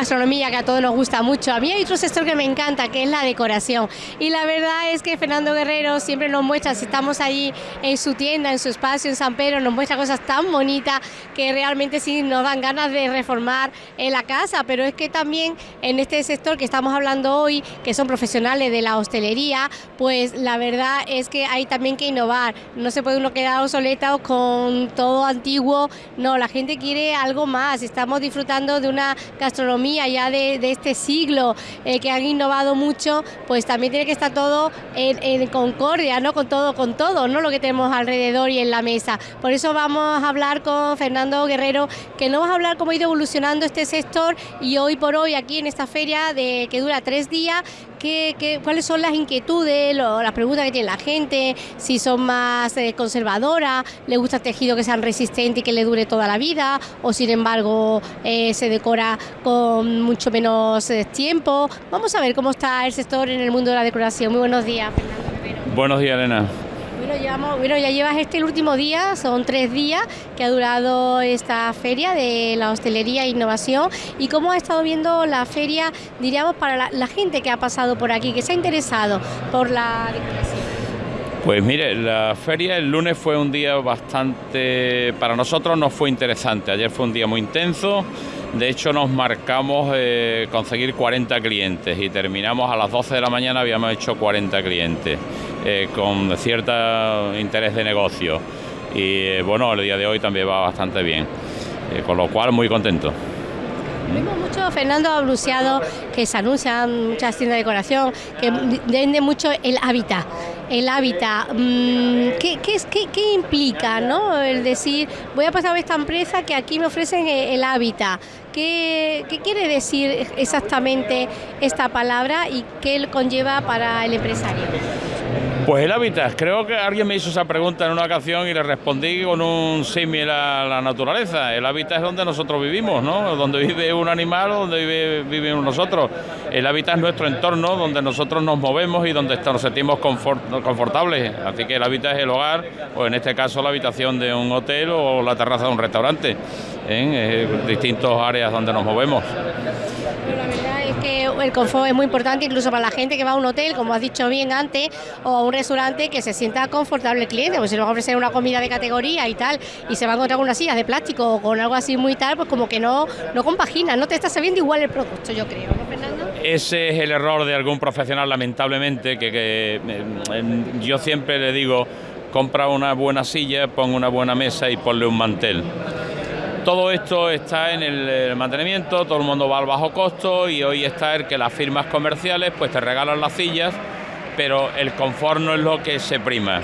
gastronomía que a todos nos gusta mucho. A mí hay otro sector que me encanta, que es la decoración. Y la verdad es que Fernando Guerrero siempre nos muestra, si estamos ahí en su tienda, en su espacio, en San Pedro, nos muestra cosas tan bonitas que realmente sí nos dan ganas de reformar en la casa. Pero es que también en este sector que estamos hablando hoy, que son profesionales de la hostelería, pues la verdad es que hay también que innovar. No se puede uno quedar obsoleto con todo antiguo. No, la gente quiere algo más. Estamos disfrutando de una gastronomía ya de, este siglo eh, que han innovado mucho, pues también tiene que estar todo en, concordia, ¿no? Con todo, con todo, ¿no? Lo que tenemos alrededor y en la mesa. Por eso vamos a hablar con Fernando Guerrero, que nos va a hablar cómo ha ido evolucionando este sector y hoy por hoy aquí en esta feria de que dura tres días, qué, cuáles son las inquietudes, las preguntas que tiene la gente, si son más eh, conservadoras, le gusta el tejido que sean resistente y que le dure toda la vida, o sin embargo eh, se decora con mucho menos eh, tiempo. Vamos a ver cómo está el sector en el mundo de la decoración. Muy buenos días, Fernando. Buenos días, Elena. Bueno, ya llevas este el último día, son tres días que ha durado esta feria de la hostelería e innovación. ¿Y cómo ha estado viendo la feria, diríamos, para la, gente que ha pasado por aquí, que se ha interesado por la? Pues mire, la feria el lunes fue un día bastante, para nosotros no fue interesante, ayer fue un día muy intenso, de hecho nos marcamos eh, conseguir 40 clientes y terminamos a las 12 de la mañana, habíamos hecho 40 clientes. Eh, con cierto interés de negocio. Y eh, bueno, el día de hoy también va bastante bien, eh, con lo cual muy contento. Vimos mucho, Fernando ha anunciado que se anuncian muchas tiendas de decoración, que vende mucho el hábitat. El hábitat, mm, ¿qué, qué, implica ¿no? el decir, voy a pasar a esta empresa que aquí me ofrecen el hábitat? ¿Qué, ¿Qué quiere decir exactamente esta palabra y qué conlleva para el empresario? Pues el hábitat, creo que alguien me hizo esa pregunta en una ocasión y le respondí con un símil a la naturaleza. El hábitat es donde nosotros vivimos, ¿no? Donde vive un animal donde vivimos nosotros. El hábitat es nuestro entorno donde nosotros nos movemos y donde nos sentimos confortables. Así que el hábitat es el hogar, o en este caso la habitación de un hotel o la terraza de un restaurante, en ¿eh? distintas áreas donde nos movemos el confort es muy importante incluso para la gente que va a un hotel, como has dicho bien antes, o a un restaurante que se sienta confortable el cliente, pues si le va a ofrecer una comida de categoría y tal, y se va a encontrar con unas sillas de plástico o con algo así muy tal, pues como que no, no compagina, no te está sabiendo igual el producto, yo creo, ¿no, Fernando? Ese es el error de algún profesional, lamentablemente, que, que yo siempre le digo, compra una buena silla, pon una buena mesa y ponle un mantel. Todo esto está en el mantenimiento, todo el mundo va al bajo costo y hoy está el que las firmas comerciales pues te regalan las sillas, pero el confort no es lo que se prima.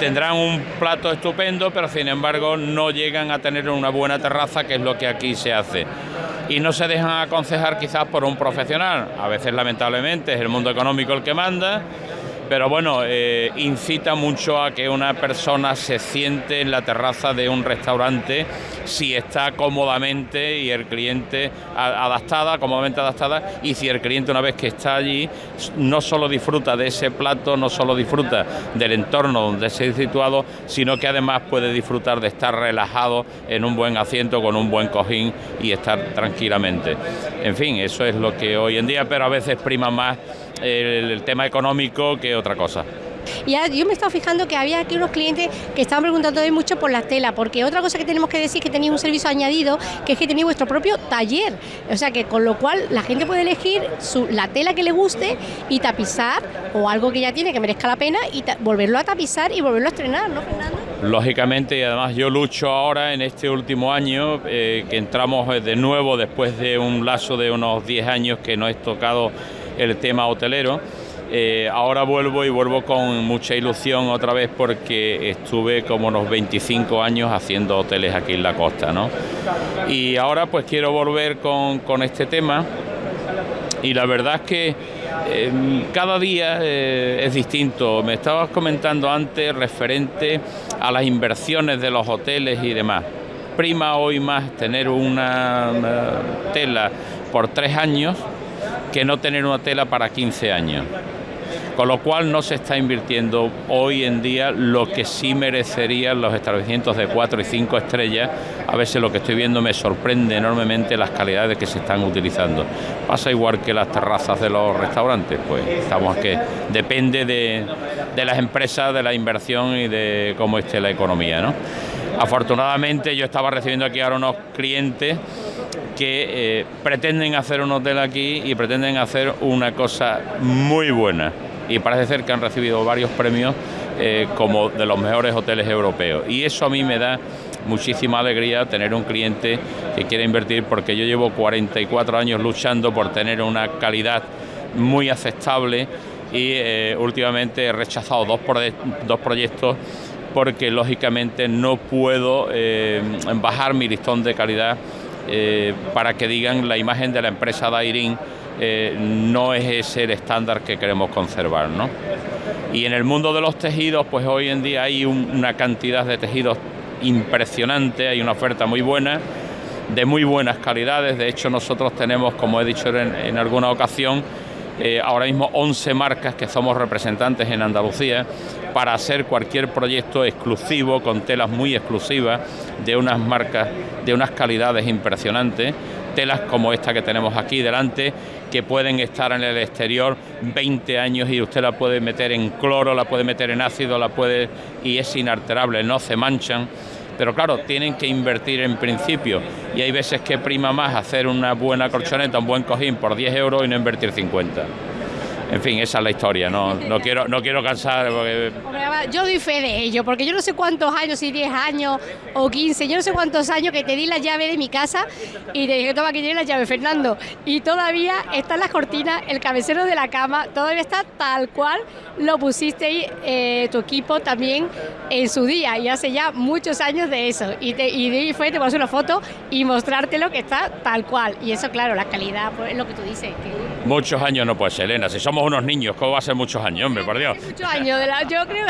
Tendrán un plato estupendo, pero sin embargo no llegan a tener una buena terraza, que es lo que aquí se hace. Y no se dejan aconsejar quizás por un profesional. A veces lamentablemente es el mundo económico el que manda pero bueno, eh, incita mucho a que una persona se siente en la terraza de un restaurante si está cómodamente y el cliente adaptada, cómodamente adaptada, y si el cliente una vez que está allí no solo disfruta de ese plato, no solo disfruta del entorno donde se ha situado, sino que además puede disfrutar de estar relajado en un buen asiento con un buen cojín y estar tranquilamente. En fin, eso es lo que hoy en día, pero a veces prima más el, tema económico que otra cosa. Y yo me estaba fijando que había aquí unos clientes que estaban preguntando hoy mucho por la tela, porque otra cosa que tenemos que decir es que tenéis un servicio añadido, que es que tenéis vuestro propio taller. O sea que con lo cual la gente puede elegir la tela que le guste y tapizar, o algo que ya tiene que merezca la pena, y volverlo a tapizar y volverlo a estrenar, ¿no, Fernando? Lógicamente, y además yo lucho ahora en este último año, eh, que entramos de nuevo después de un lazo de unos 10 años que no he tocado el tema hotelero. Eh, ahora vuelvo y vuelvo con mucha ilusión otra vez porque estuve como unos 25 años haciendo hoteles aquí en la costa, ¿no? Y ahora pues quiero volver con, este tema y la verdad es que em, cada día eh, es distinto. Me estabas comentando antes referente a las inversiones de los hoteles y demás. Prima hoy más tener una tela por tres años que no tener una tela para 15 años. con lo cual no se está invirtiendo hoy en día lo que sí merecerían los establecimientos de cuatro y cinco estrellas. A veces lo que estoy viendo me sorprende enormemente las calidades que se están utilizando. Pasa igual que las terrazas de los restaurantes, pues estamos que depende de, de las empresas, de la inversión y de cómo esté la economía. ¿no? Afortunadamente yo estaba recibiendo aquí ahora unos clientes que eh, pretenden hacer un hotel aquí y pretenden hacer una cosa muy buena. Y parece ser que han recibido varios premios eh, como de los mejores hoteles europeos. Y eso a mí me da muchísima alegría tener un cliente que quiere invertir porque yo llevo 44 años luchando por tener una calidad muy aceptable y eh, últimamente he rechazado dos, dos proyectos porque lógicamente no puedo bajar mi listón de calidad eh, para que digan la imagen de la empresa Dairin eh, no es ese el estándar que queremos conservar. ¿no? Y en el mundo de los tejidos, pues hoy en día hay una cantidad de tejidos impresionante, hay una oferta muy buena, de muy buenas calidades, de hecho nosotros tenemos, como he dicho en alguna ocasión, eh, ahora mismo 11 marcas que somos representantes en Andalucía para hacer cualquier proyecto exclusivo con telas muy exclusivas de unas marcas de unas calidades impresionantes. Telas como esta que tenemos aquí delante, que pueden estar en el exterior 20 años y usted la puede meter en cloro, la puede meter en ácido, la puede y es inalterable, no se manchan. Pero claro, tienen que invertir en principio. Y hay veces que prima más hacer una buena colchoneta, un buen cojín por 10 euros y no invertir 50. En fin, esa es la historia, no, no, quiero, no quiero cansar. yo doy fe de ello, porque yo no sé cuántos años, si 10 años o 15, yo no sé cuántos años que te di la llave de mi casa y te dije, toma que tiene la llave, Fernando. Y todavía están las cortinas, el cabecero de la cama, todavía está tal cual lo pusiste eh, tu equipo también en su día, y hace ya muchos años de eso. Y, te, y de ahí fue, te paso una foto y mostrártelo que está tal cual. Y eso, claro, la calidad, pues es lo que tú dices. Muchos años no puede ser, Elena, si somos unos niños, ¿cómo va a ser muchos años, hombre, por Dios? Muchos años, yo creo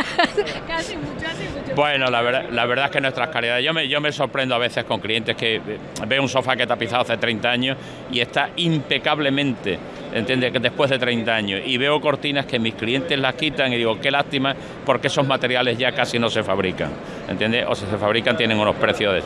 casi mucho, hace mucho. Bueno, la verdad, la verdad es que nuestras calidades, yo me, yo me sorprendo a veces con clientes que veo un sofá que he tapizado hace 30 años y está impecablemente, ¿entiendes? Que después de 30 años y veo cortinas que mis clientes las quitan y digo, qué lástima, porque esos materiales ya casi no se fabrican, ¿entiendes? O si se fabrican tienen unos precios de...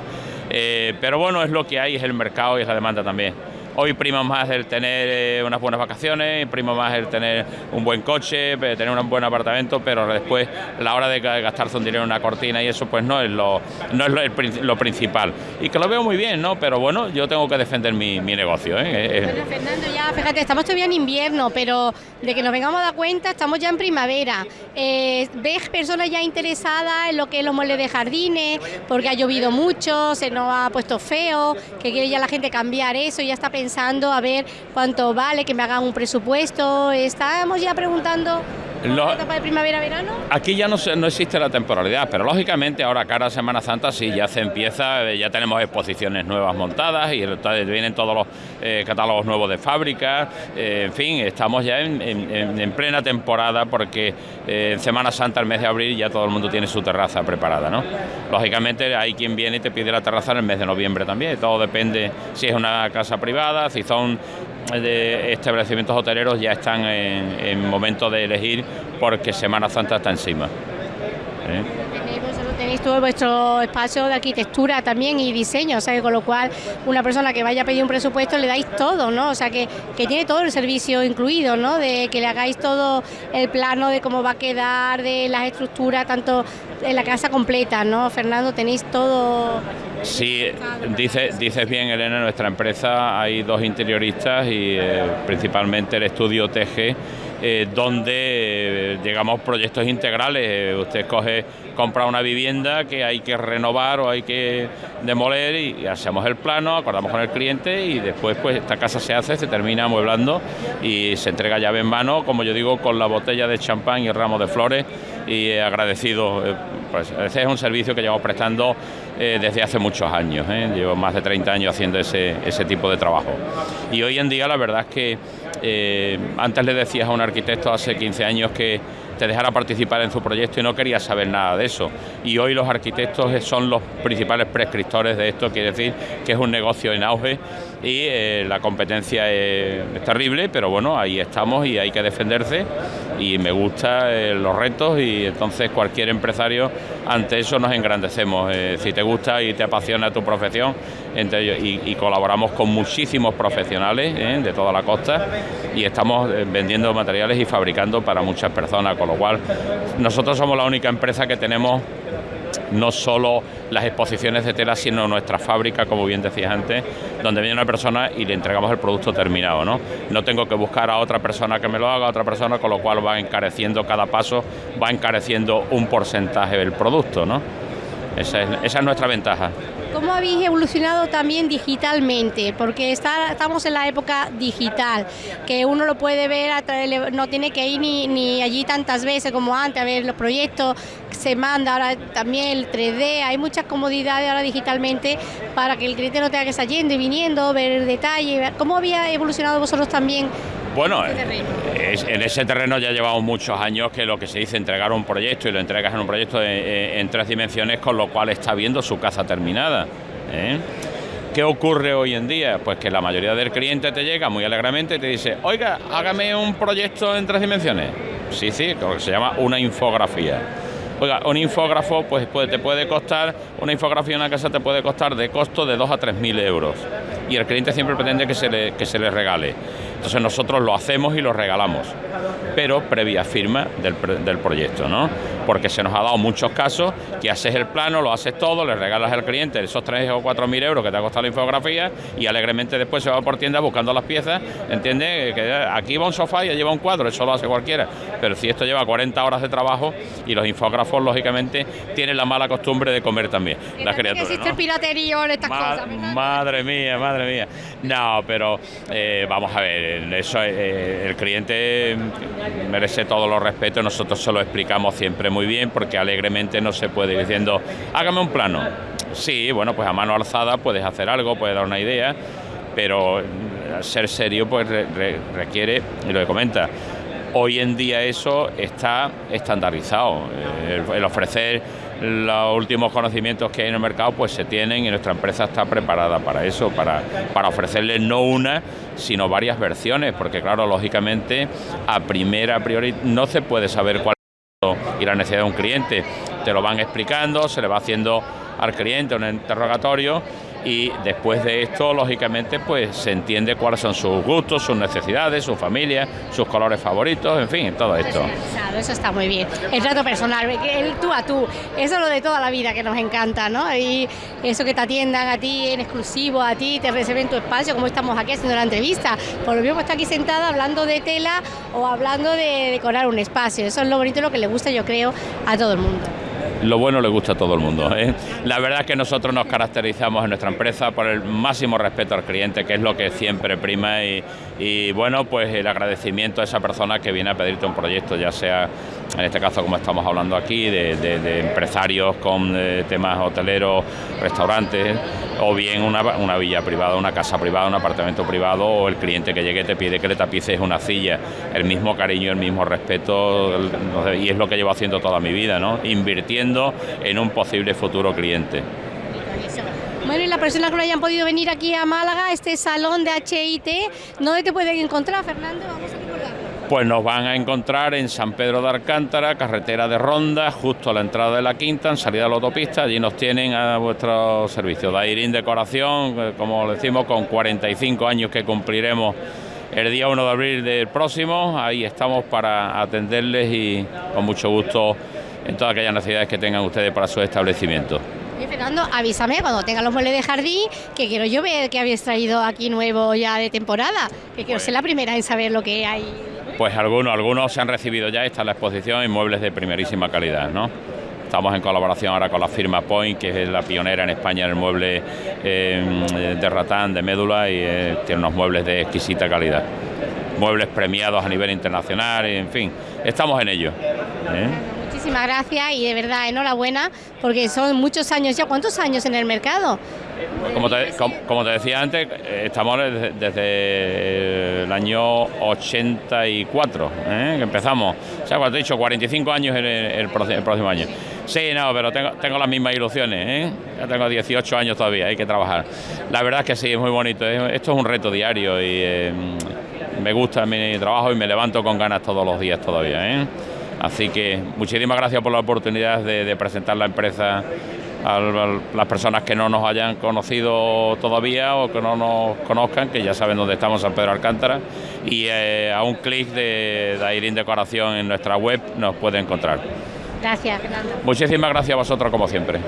Eh, pero bueno, es lo que hay, es el mercado y es la demanda también. Hoy prima más el tener eh, unas buenas vacaciones, prima más el tener un buen coche, eh, tener un buen apartamento, pero después la hora de gastarse un dinero en una cortina y eso pues no es lo, no es lo, principal. Y que lo veo muy bien, ¿no? Pero bueno, yo tengo que defender mi, negocio. ¿eh? Bueno, Fernando, ya fíjate, estamos todavía en invierno, pero de que nos vengamos a dar cuenta, estamos ya en primavera. ¿Ves personas ya interesadas en lo que es los muebles de jardines? Porque ha llovido mucho, se nos ha puesto feo, que quiere ya la gente cambiar eso, y ya está pensando pensando a ver cuánto vale, que me hagan un presupuesto. Estamos ya preguntando la etapa de primavera-verano? Aquí ya no, no existe la temporalidad, pero lógicamente ahora cara a Semana Santa sí ya se empieza, eh, ya tenemos exposiciones nuevas montadas y vienen todos los eh, catálogos nuevos de fábrica, eh, en fin, estamos ya en, plena temporada porque en Semana Santa, el mes de abril, ya todo el mundo tiene su terraza preparada, ¿no? Lógicamente hay quien viene y te pide la terraza en el mes de noviembre también, todo depende si es una casa privada, si son de establecimientos hoteleros ya están en, momento de elegir porque Semana Santa está encima. ¿Eh? Todo vuestro espacio de arquitectura también y diseño, o sea que con lo cual una persona que vaya a pedir un presupuesto le dais todo, ¿no? O sea que, que tiene todo el servicio incluido, ¿no? De que le hagáis todo el plano de cómo va a quedar, de las estructuras, tanto en la casa completa, ¿no? Fernando, tenéis todo Sí, dice, dices bien, Elena, en nuestra empresa hay dos interioristas y eh, principalmente el estudio TG, eh, donde eh, llegamos proyectos integrales. usted coge, compra una vivienda que hay que renovar o hay que demoler y, hacemos el plano, acordamos con el cliente y después pues esta casa se hace, se termina amueblando y se entrega llave en mano, como yo digo, con la botella de champán y el ramo de flores y agradecido. Pues ese es un servicio que llevamos prestando desde hace muchos años, ¿eh? llevo más de 30 años haciendo ese, ese, tipo de trabajo. Y hoy en día la verdad es que eh, antes le decías a un arquitecto hace 15 años que te dejara participar en su proyecto y no quería saber nada de eso. Y hoy los arquitectos son los principales prescriptores de esto, quiere decir que es un negocio en auge y eh, la competencia es, terrible, pero bueno, ahí estamos y hay que defenderse y me gustan eh, los retos y entonces cualquier empresario ante eso nos engrandecemos. Eh, si te gusta y te apasiona tu profesión, entre ellos, y, colaboramos con muchísimos profesionales eh, de toda la costa y estamos vendiendo materiales y fabricando para muchas personas, con lo cual nosotros somos la única empresa que tenemos no solo las exposiciones de tela, sino nuestra fábrica, como bien decías antes, donde viene una persona y le entregamos el producto terminado. No, no tengo que buscar a otra persona que me lo haga, a otra persona, con lo cual va encareciendo cada paso, va encareciendo un porcentaje del producto. ¿no? esa es nuestra ventaja. ¿Cómo habéis evolucionado también digitalmente? Porque estamos en la época digital, que uno lo puede ver, a través, no tiene que ir ni, allí tantas veces como antes a ver los proyectos, se manda ahora también el 3D, hay muchas comodidades ahora digitalmente para que el cliente no tenga que estar yendo y viniendo, ver el detalle. ¿Cómo había evolucionado vosotros también bueno, en ese terreno ya llevamos muchos años que lo que se dice entregar un proyecto y lo entregas en un proyecto en, tres dimensiones, con lo cual está viendo su casa terminada. ¿eh? ¿Qué ocurre hoy en día? Pues que la mayoría del cliente te llega muy alegremente y te dice, oiga, hágame un proyecto en tres dimensiones. Sí, sí, que se llama una infografía. Oiga, un infógrafo pues, te puede costar, una infografía en una casa te puede costar de costo de 2 a 3 mil euros. Y el cliente siempre pretende que se le, que se le regale. Entonces nosotros lo hacemos y lo regalamos, pero previa firma del, proyecto, ¿no? Porque se nos ha dado muchos casos que haces el plano, lo haces todo, le regalas al cliente esos 3 o 4 mil euros que te ha costado la infografía y alegremente después se va por tienda buscando las piezas, ¿entiendes? Que aquí va un sofá y lleva un cuadro, eso lo hace cualquiera. Pero si esto lleva 40 horas de trabajo y los infógrafos, lógicamente, tienen la mala costumbre de comer también. Las criaturas, existe el piraterío en estas cosas. Madre mía, madre mía. No, pero eh, vamos a ver eso eh, el cliente merece todos los respetos, nosotros se lo explicamos siempre muy bien porque alegremente no se puede ir diciendo, hágame un plano. Sí, bueno, pues a mano alzada puedes hacer algo, puedes dar una idea, pero ser serio pues requiere, y lo que comenta, hoy en día eso está estandarizado, eh, el ofrecer los últimos conocimientos que hay en el mercado pues se tienen y nuestra empresa está preparada para eso, para, para ofrecerles no una, sino varias versiones, porque claro, lógicamente a primera, a priori, no se puede saber cuál y la necesidad de un cliente. Te lo van explicando, se le va haciendo al cliente un interrogatorio y después de esto, lógicamente, pues se entiende cuáles son sus gustos, sus necesidades, su familia, sus colores favoritos, en fin, todo esto. Eso está muy bien. El trato personal, el tú a tú, eso es lo de toda la vida que nos encanta, ¿no? Y eso que te atiendan a ti en exclusivo, a ti, te reciben tu espacio, como estamos aquí haciendo la entrevista. Por lo mismo está aquí sentada hablando de tela o hablando de decorar un espacio. Eso es lo bonito, lo que le gusta, yo creo, a todo el mundo lo bueno le gusta a todo el mundo. ¿eh? La verdad es que nosotros nos caracterizamos en nuestra empresa por el máximo respeto al cliente, que es lo que siempre prima, y, bueno, pues el agradecimiento a esa persona que viene a pedirte un proyecto, ya sea en este caso como estamos hablando aquí, de, empresarios con eh, temas hoteleros, restaurantes, o bien una, villa privada, una casa privada, un apartamento privado, o el cliente que llegue te pide que le tapices una silla, el mismo cariño, el mismo respeto, y es lo que llevo haciendo toda mi vida, ¿no? Invirtiendo en un posible futuro cliente. Bueno, y las personas que no hayan podido venir aquí a Málaga, este salón de HIT, ¿dónde te pueden encontrar, Fernando? Pues nos van a encontrar en San Pedro de Alcántara, carretera de Ronda, justo a la entrada de la Quinta, en salida de la autopista. Allí nos tienen a vuestro servicio. Dairin Decoración, eh, como decimos, con 45 años que cumpliremos el día 1 de abril del próximo. Ahí estamos para atenderles y con mucho gusto en todas aquellas necesidades que tengan ustedes para su establecimiento. Fernando, avísame cuando tengan los muebles de jardín, que quiero yo ver que habéis traído aquí nuevo ya de temporada, que quiero ser la primera en saber lo que hay. Pues algunos, algunos se han recibido ya, está en la exposición, en muebles de primerísima calidad, ¿no? Estamos en colaboración ahora con la firma Point, que es la pionera en España en el mueble eh, de ratán, de médula, y eh, tiene unos muebles de exquisita calidad. Muebles premiados a nivel internacional, en fin, estamos en ello. ¿eh? Muchísimas gracias y de verdad enhorabuena, porque son muchos años ya. ¿Cuántos años en el mercado? Como te, decía antes, estamos desde, el año 84, ¿eh? que empezamos. O sea, cuando he dicho 45 años el, el, próximo año. Sí, no, pero tengo, las mismas ilusiones. ¿eh? Ya tengo 18 años todavía, hay que trabajar. La verdad es que sí, es muy bonito. Esto es un reto diario y eh, me gusta mi trabajo y me levanto con ganas todos los días todavía. ¿eh? Así que muchísimas gracias por la oportunidad de, presentar la empresa a las personas que no nos hayan conocido todavía o que no nos conozcan, que ya saben dónde estamos, San Pedro Alcántara, y eh, a un clic de Dairin Decoración en nuestra web nos puede encontrar. Gracias, Muchísimas gracias a vosotros como siempre.